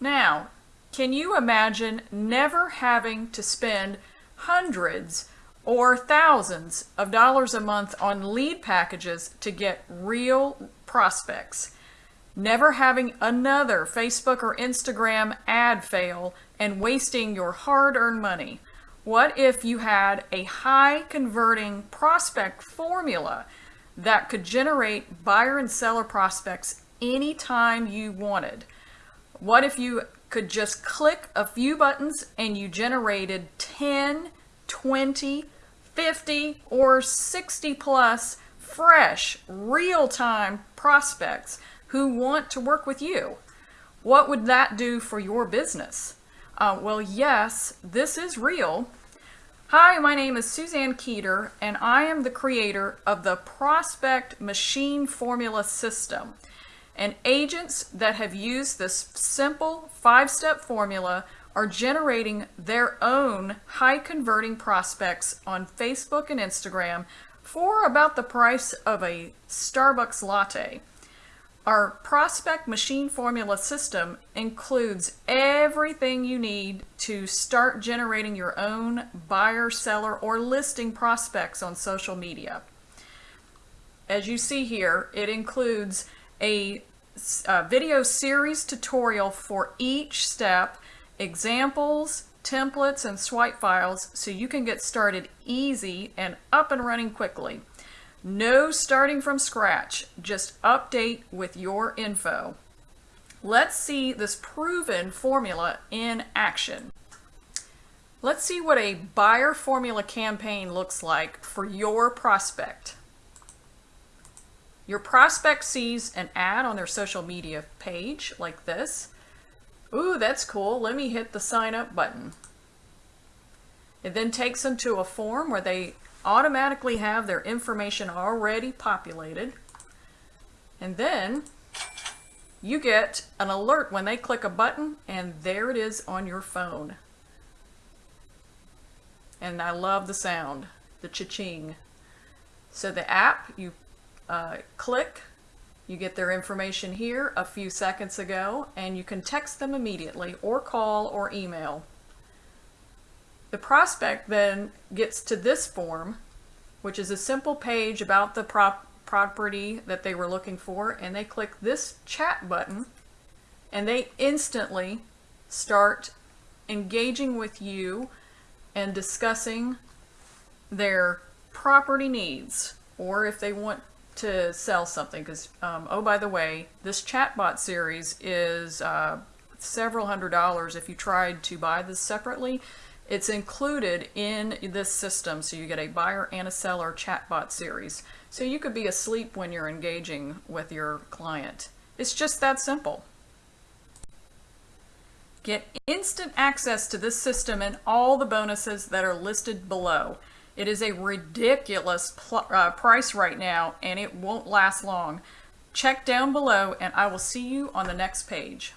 Now, can you imagine never having to spend hundreds or thousands of dollars a month on lead packages to get real prospects? Never having another Facebook or Instagram ad fail and wasting your hard-earned money. What if you had a high converting prospect formula that could generate buyer and seller prospects anytime you wanted? What if you could just click a few buttons and you generated 10, 20, 50, or 60 plus fresh, real-time prospects who want to work with you? What would that do for your business? Uh, well, yes, this is real. Hi, my name is Suzanne Keeter, and I am the creator of the Prospect Machine Formula System. And agents that have used this simple five-step formula are generating their own high-converting prospects on Facebook and Instagram for about the price of a Starbucks latte. Our prospect machine formula system includes everything you need to start generating your own buyer, seller, or listing prospects on social media. As you see here, it includes a, a uh, video series tutorial for each step, examples, templates, and swipe files so you can get started easy and up and running quickly. No starting from scratch, just update with your info. Let's see this proven formula in action. Let's see what a buyer formula campaign looks like for your prospect. Your prospect sees an ad on their social media page like this. Ooh, that's cool. Let me hit the sign up button. It then takes them to a form where they automatically have their information already populated. And then you get an alert when they click a button and there it is on your phone. And I love the sound, the cha-ching. So the app, you uh, click, you get their information here a few seconds ago, and you can text them immediately or call or email. The prospect then gets to this form, which is a simple page about the prop property that they were looking for, and they click this chat button, and they instantly start engaging with you and discussing their property needs, or if they want to sell something, because, um, oh, by the way, this chatbot series is uh, several hundred dollars if you tried to buy this separately. It's included in this system, so you get a buyer and a seller chatbot series. So you could be asleep when you're engaging with your client. It's just that simple. Get instant access to this system and all the bonuses that are listed below. It is a ridiculous uh, price right now and it won't last long. Check down below and I will see you on the next page.